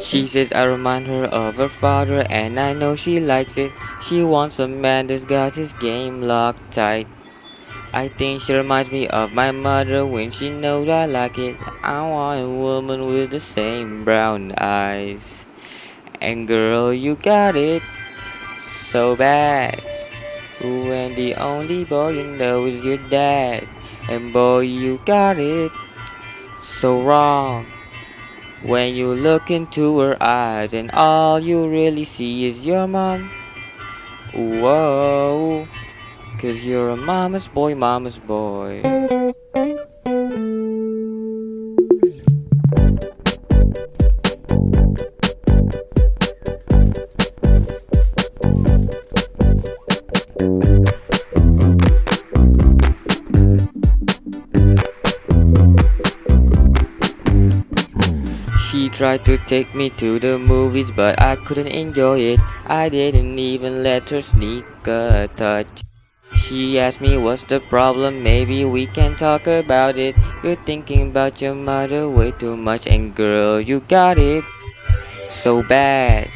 She says I remind her of her father, and I know she likes it. She wants a man that's got his game locked tight. I think she reminds me of my mother when she knows I like it. I want a woman with the same brown eyes. And girl, you got it so bad. When the only boy you know is your dad. And boy, you got it so wrong. When you look into her eyes and all you really see is your mom. Whoa, cause you're a mama's boy, mama's boy. She tried to take me to the movies, but I couldn't enjoy it. I didn't even let her sneak a touch. She asked me what's the problem, maybe we can talk about it. You're thinking about your mother way too much, and girl, you got it so bad.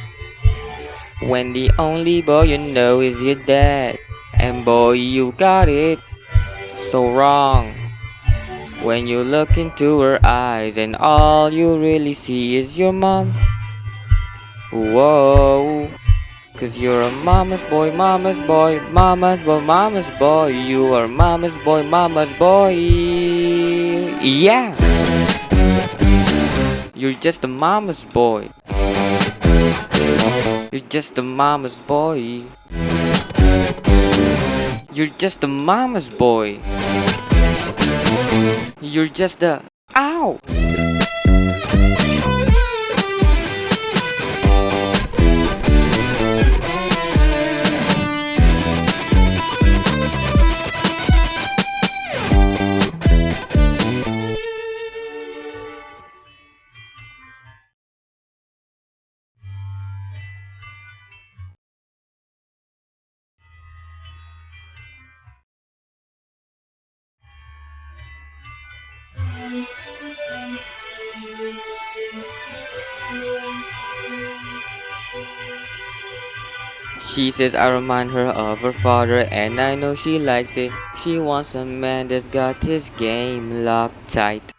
When the only boy you know is your dad, and boy, you got it so wrong. When you look into her eyes and all you really see is your mom. Whoa, cause you're a mama's boy, mama's boy, mama's boy, mama's boy. You are mama's boy, mama's boy. Yeah, you're just a mama's boy. You're just a mama's boy. You're just a mama's boy. You're just a ow. She says I remind her of her father, and I know she likes it. She wants a man that's got his game locked tight.